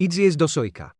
Idź zjeść do sojka.